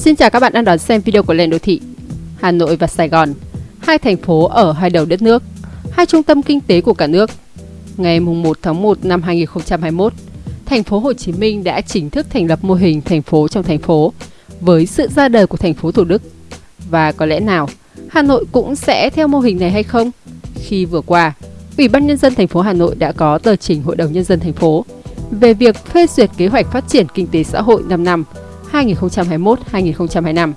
Xin chào các bạn đang đón xem video của Lên Đô Thị. Hà Nội và Sài Gòn, hai thành phố ở hai đầu đất nước, hai trung tâm kinh tế của cả nước. Ngày 1 tháng 1 năm 2021, thành phố Hồ Chí Minh đã chính thức thành lập mô hình thành phố trong thành phố với sự ra đời của thành phố Thủ Đức. Và có lẽ nào Hà Nội cũng sẽ theo mô hình này hay không? Khi vừa qua, Ủy ban nhân dân thành phố Hà Nội đã có tờ trình Hội đồng nhân dân thành phố về việc phê duyệt kế hoạch phát triển kinh tế xã hội 5 năm 2021-2025.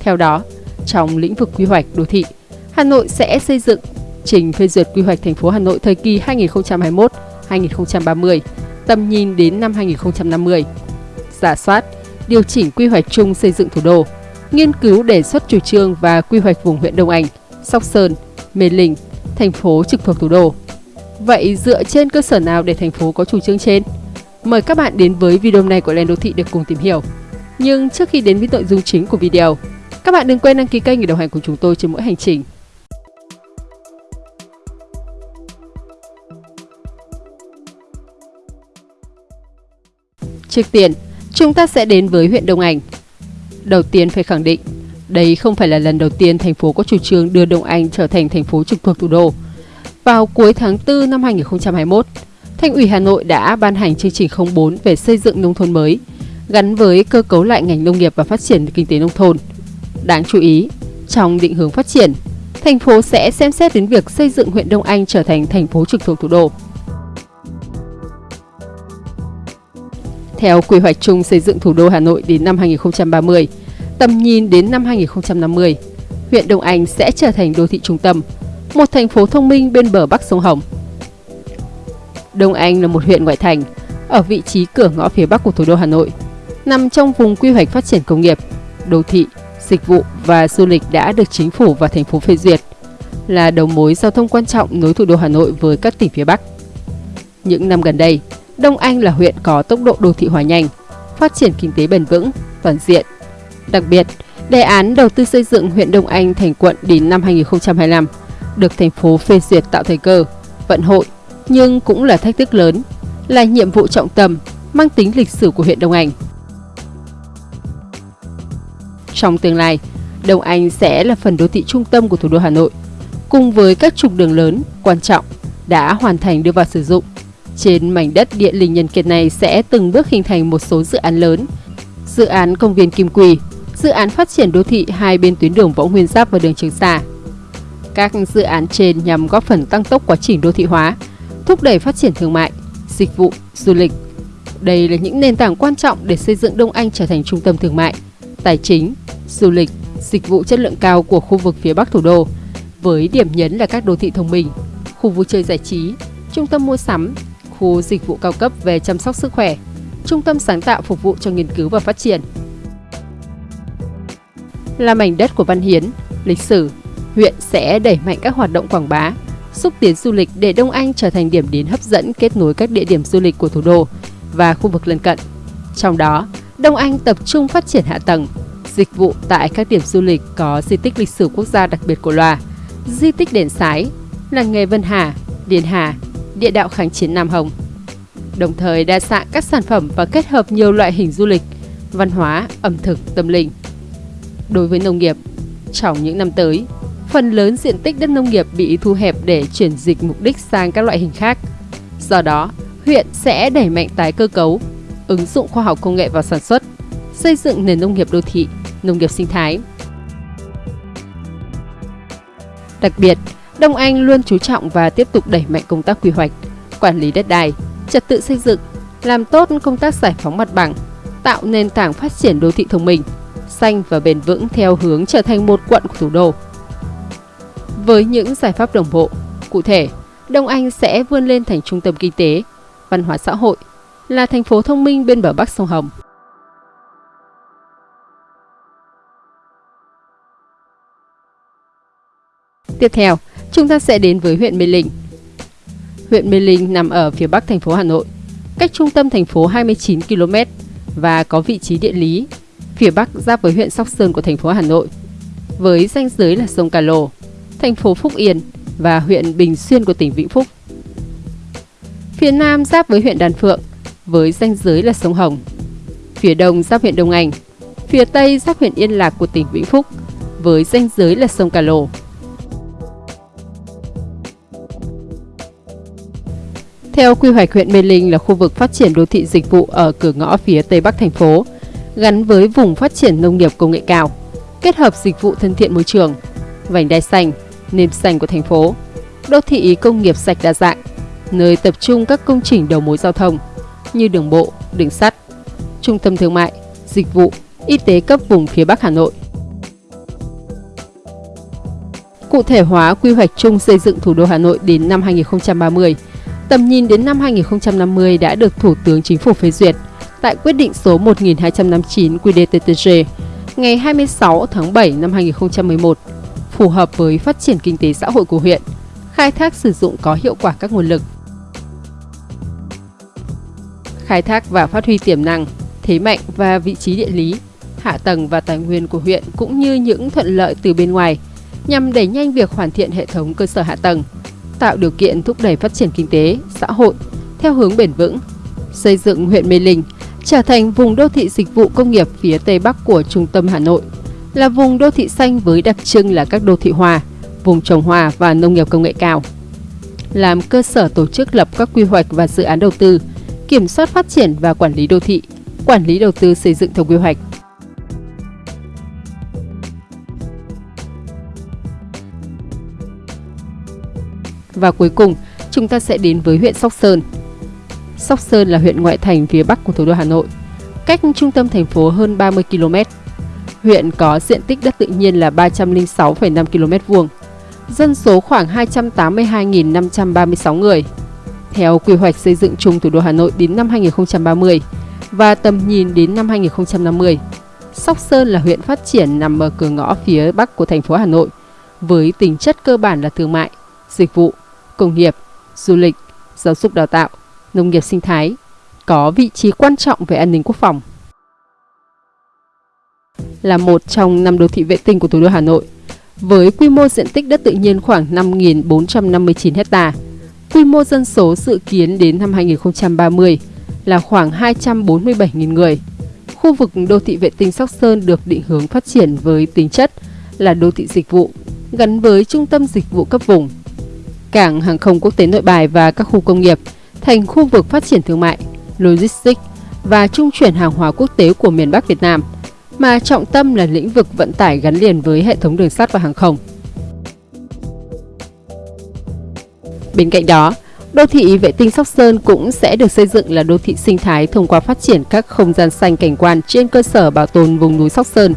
Theo đó, trong lĩnh vực quy hoạch đô thị, Hà Nội sẽ xây dựng trình phê duyệt quy hoạch thành phố Hà Nội thời kỳ 2021-2030, tầm nhìn đến năm 2050, giả soát, điều chỉnh quy hoạch chung xây dựng thủ đô, nghiên cứu đề xuất chủ trương và quy hoạch vùng huyện Đông Anh, Sóc Sơn, Mê Linh, thành phố trực thuộc thủ đô. Vậy dựa trên cơ sở nào để thành phố có chủ trương trên? Mời các bạn đến với video này của Lên Đô Thị để cùng tìm hiểu. Nhưng trước khi đến với nội dung chính của video, các bạn đừng quên đăng ký kênh để đồng hành cùng chúng tôi trên mỗi hành trình. Trước tiên, chúng ta sẽ đến với huyện Đông Anh. Đầu tiên phải khẳng định, đây không phải là lần đầu tiên thành phố có chủ trương đưa Đông Anh trở thành thành phố trực thuộc thủ đô. Vào cuối tháng 4 năm 2021, Thành ủy Hà Nội đã ban hành chương trình 04 về xây dựng nông thôn mới, gắn với cơ cấu lại ngành nông nghiệp và phát triển kinh tế nông thôn. Đáng chú ý, trong định hướng phát triển, thành phố sẽ xem xét đến việc xây dựng huyện Đông Anh trở thành thành phố trực thuộc thủ đô. Theo quy hoạch chung xây dựng thủ đô Hà Nội đến năm 2030, tầm nhìn đến năm 2050, huyện Đông Anh sẽ trở thành đô thị trung tâm, một thành phố thông minh bên bờ bắc sông Hồng. Đông Anh là một huyện ngoại thành, ở vị trí cửa ngõ phía bắc của thủ đô Hà Nội, nằm trong vùng quy hoạch phát triển công nghiệp, đô thị, dịch vụ và du lịch đã được chính phủ và thành phố phê duyệt, là đầu mối giao thông quan trọng nối thủ đô Hà Nội với các tỉnh phía Bắc. Những năm gần đây, Đông Anh là huyện có tốc độ đô thị hóa nhanh, phát triển kinh tế bền vững, toàn diện. Đặc biệt, đề án đầu tư xây dựng huyện Đông Anh thành quận đến năm 2025 được thành phố phê duyệt tạo thời cơ, vận hội, nhưng cũng là thách thức lớn, là nhiệm vụ trọng tâm, mang tính lịch sử của huyện Đông Anh. Trong tương lai, Đông Anh sẽ là phần đô thị trung tâm của thủ đô Hà Nội, cùng với các trục đường lớn, quan trọng đã hoàn thành đưa vào sử dụng. Trên mảnh đất địa linh nhân kiệt này sẽ từng bước hình thành một số dự án lớn, dự án công viên Kim Quỳ, dự án phát triển đô thị hai bên tuyến đường Võ Nguyên Giáp và đường Trường Sa. Các dự án trên nhằm góp phần tăng tốc quá trình đô thị hóa, thúc đẩy phát triển thương mại, dịch vụ, du lịch. Đây là những nền tảng quan trọng để xây dựng Đông Anh trở thành trung tâm thương mại, tài chính, du lịch, dịch vụ chất lượng cao của khu vực phía Bắc thủ đô, với điểm nhấn là các đô thị thông minh, khu vui chơi giải trí, trung tâm mua sắm, khu dịch vụ cao cấp về chăm sóc sức khỏe, trung tâm sáng tạo phục vụ cho nghiên cứu và phát triển. Là mảnh đất của văn hiến, lịch sử, huyện sẽ đẩy mạnh các hoạt động quảng bá, xúc tiến du lịch để Đông Anh trở thành điểm đến hấp dẫn kết nối các địa điểm du lịch của thủ đô và khu vực lân cận. Trong đó, Đông Anh tập trung phát triển hạ tầng, dịch vụ tại các điểm du lịch có di tích lịch sử quốc gia đặc biệt của loa, di tích đền sái, làng nghề Vân Hà, Điền Hà, địa đạo kháng chiến Nam Hồng. Đồng thời đa dạng các sản phẩm và kết hợp nhiều loại hình du lịch, văn hóa, ẩm thực, tâm linh. Đối với nông nghiệp, trong những năm tới, phần lớn diện tích đất nông nghiệp bị thu hẹp để chuyển dịch mục đích sang các loại hình khác. Do đó, huyện sẽ đẩy mạnh tái cơ cấu, ứng dụng khoa học công nghệ vào sản xuất, xây dựng nền nông nghiệp đô thị, nông nghiệp sinh thái. Đặc biệt, Đông Anh luôn chú trọng và tiếp tục đẩy mạnh công tác quy hoạch, quản lý đất đai, trật tự xây dựng, làm tốt công tác giải phóng mặt bằng, tạo nền tảng phát triển đô thị thông minh, xanh và bền vững theo hướng trở thành một quận của thủ đô. Với những giải pháp đồng bộ, cụ thể, Đông Anh sẽ vươn lên thành trung tâm kinh tế, văn hóa xã hội, là thành phố thông minh bên bờ bắc sông Hồng. Tiếp theo, chúng ta sẽ đến với huyện Mê Linh. Huyện Mê Linh nằm ở phía bắc thành phố Hà Nội, cách trung tâm thành phố 29 km và có vị trí địa lý phía bắc giáp với huyện Sóc Sơn của thành phố Hà Nội, với ranh giới là sông Cà Lồ, thành phố Phúc Yên và huyện Bình Xuyên của tỉnh Vĩnh Phúc. Phía nam giáp với huyện đàn Phượng, với ranh giới là sông Hồng. Phía đông giáp huyện Đông Anh, phía tây giáp huyện Yên Lạc của tỉnh Vĩnh Phúc với ranh giới là sông Cà Lồ. Theo quy hoạch huyện Mê Linh là khu vực phát triển đô thị dịch vụ ở cửa ngõ phía tây bắc thành phố, gắn với vùng phát triển nông nghiệp công nghệ cao, kết hợp dịch vụ thân thiện môi trường, vành đai xanh, nền xanh của thành phố, đô thị công nghiệp sạch đa dạng, nơi tập trung các công trình đầu mối giao thông như đường bộ, đường sắt, trung tâm thương mại, dịch vụ, y tế cấp vùng phía Bắc Hà Nội. Cụ thể hóa quy hoạch chung xây dựng thủ đô Hà Nội đến năm 2030, tầm nhìn đến năm 2050 đã được Thủ tướng Chính phủ phê duyệt tại quyết định số 1259 QĐ-TTG ngày 26 tháng 7 năm 2011, phù hợp với phát triển kinh tế xã hội của huyện, khai thác sử dụng có hiệu quả các nguồn lực. Khai thác và phát huy tiềm năng, thế mạnh và vị trí địa lý, hạ tầng và tài nguyên của huyện cũng như những thuận lợi từ bên ngoài nhằm đẩy nhanh việc hoàn thiện hệ thống cơ sở hạ tầng, tạo điều kiện thúc đẩy phát triển kinh tế, xã hội theo hướng bền vững, xây dựng huyện Mê Linh trở thành vùng đô thị dịch vụ công nghiệp phía Tây Bắc của trung tâm Hà Nội, là vùng đô thị xanh với đặc trưng là các đô thị hòa, vùng trồng hòa và nông nghiệp công nghệ cao. Làm cơ sở tổ chức lập các quy hoạch và dự án đầu tư, kiểm soát phát triển và quản lý đô thị, quản lý đầu tư xây dựng theo quy hoạch. Và cuối cùng, chúng ta sẽ đến với huyện Sóc Sơn. Sóc Sơn là huyện ngoại thành phía bắc của thủ đô Hà Nội, cách trung tâm thành phố hơn 30 km. Huyện có diện tích đất tự nhiên là 306,5 km vuông, dân số khoảng 282.536 người. Theo quy hoạch xây dựng chung thủ đô Hà Nội đến năm 2030 và tầm nhìn đến năm 2050, Sóc Sơn là huyện phát triển nằm ở cửa ngõ phía bắc của thành phố Hà Nội, với tính chất cơ bản là thương mại, dịch vụ, công nghiệp, du lịch, giáo dục đào tạo, nông nghiệp sinh thái, có vị trí quan trọng về an ninh quốc phòng. Là một trong năm đô thị vệ tinh của thủ đô Hà Nội, với quy mô diện tích đất tự nhiên khoảng 5.459 hecta, quy mô dân số dự kiến đến năm 2030 là khoảng 247.000 người. Khu vực đô thị vệ tinh Sóc Sơn được định hướng phát triển với tính chất là đô thị dịch vụ, gắn với trung tâm dịch vụ cấp vùng, cảng hàng không quốc tế nội bài và các khu công nghiệp thành khu vực phát triển thương mại, logistics và trung chuyển hàng hóa quốc tế của miền Bắc Việt Nam, mà trọng tâm là lĩnh vực vận tải gắn liền với hệ thống đường sắt và hàng không. Bên cạnh đó, đô thị vệ tinh Sóc Sơn cũng sẽ được xây dựng là đô thị sinh thái thông qua phát triển các không gian xanh cảnh quan trên cơ sở bảo tồn vùng núi Sóc Sơn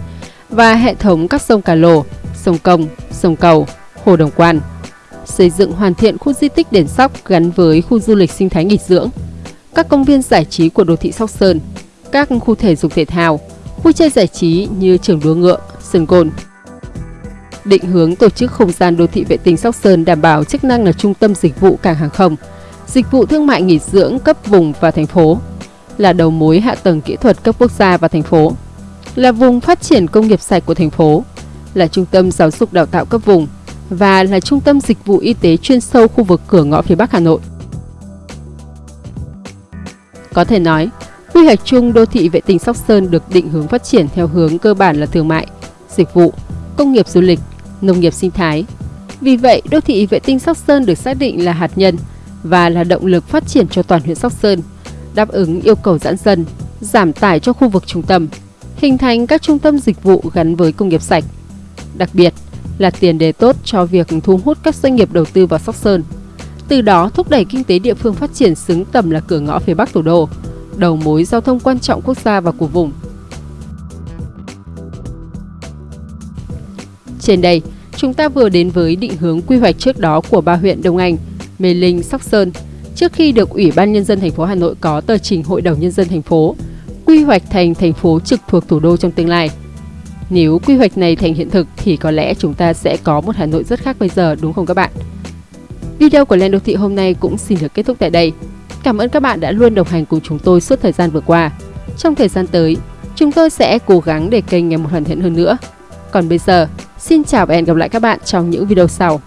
và hệ thống các sông Cà Lồ, sông Công, sông Cầu, Hồ Đồng Quan, xây dựng hoàn thiện khu di tích đền Sóc gắn với khu du lịch sinh thái nghỉ dưỡng, các công viên giải trí của đô thị Sóc Sơn, các khu thể dục thể thao, vui chơi giải trí như trường đua ngựa, sân gôn. Định hướng tổ chức không gian đô thị vệ tinh Sóc Sơn đảm bảo chức năng là trung tâm dịch vụ cảng hàng không, dịch vụ thương mại nghỉ dưỡng cấp vùng và thành phố, là đầu mối hạ tầng kỹ thuật cấp quốc gia và thành phố, là vùng phát triển công nghiệp sạch của thành phố, là trung tâm giáo dục đào tạo cấp vùng, và là trung tâm dịch vụ y tế chuyên sâu khu vực cửa ngõ phía Bắc Hà Nội. Có thể nói, quy hoạch chung đô thị vệ tinh Sóc Sơn được định hướng phát triển theo hướng cơ bản là thương mại, dịch vụ, công nghiệp du lịch, nông nghiệp sinh thái. Vì vậy, đô thị vệ tinh Sóc Sơn được xác định là hạt nhân và là động lực phát triển cho toàn huyện Sóc Sơn, đáp ứng yêu cầu giãn dân, giảm tải cho khu vực trung tâm, hình thành các trung tâm dịch vụ gắn với công nghiệp sạch. Đặc biệt, là tiền đề tốt cho việc thu hút các doanh nghiệp đầu tư vào Sóc Sơn. Từ đó thúc đẩy kinh tế địa phương phát triển xứng tầm là cửa ngõ phía Bắc thủ đô, đầu mối giao thông quan trọng quốc gia và của vùng. Trên đây, chúng ta vừa đến với định hướng quy hoạch trước đó của ba huyện Đông Anh, Mê Linh, Sóc Sơn trước khi được Ủy ban nhân dân thành phố Hà Nội có tờ trình Hội đồng nhân dân thành phố quy hoạch thành thành phố trực thuộc thủ đô trong tương lai. Nếu quy hoạch này thành hiện thực thì có lẽ chúng ta sẽ có một Hà Nội rất khác bây giờ đúng không các bạn? Video của Lên Đô Thị hôm nay cũng xin được kết thúc tại đây. Cảm ơn các bạn đã luôn đồng hành cùng chúng tôi suốt thời gian vừa qua. Trong thời gian tới, chúng tôi sẽ cố gắng để kênh ngày một hoàn thiện hơn nữa. Còn bây giờ, xin chào và hẹn gặp lại các bạn trong những video sau.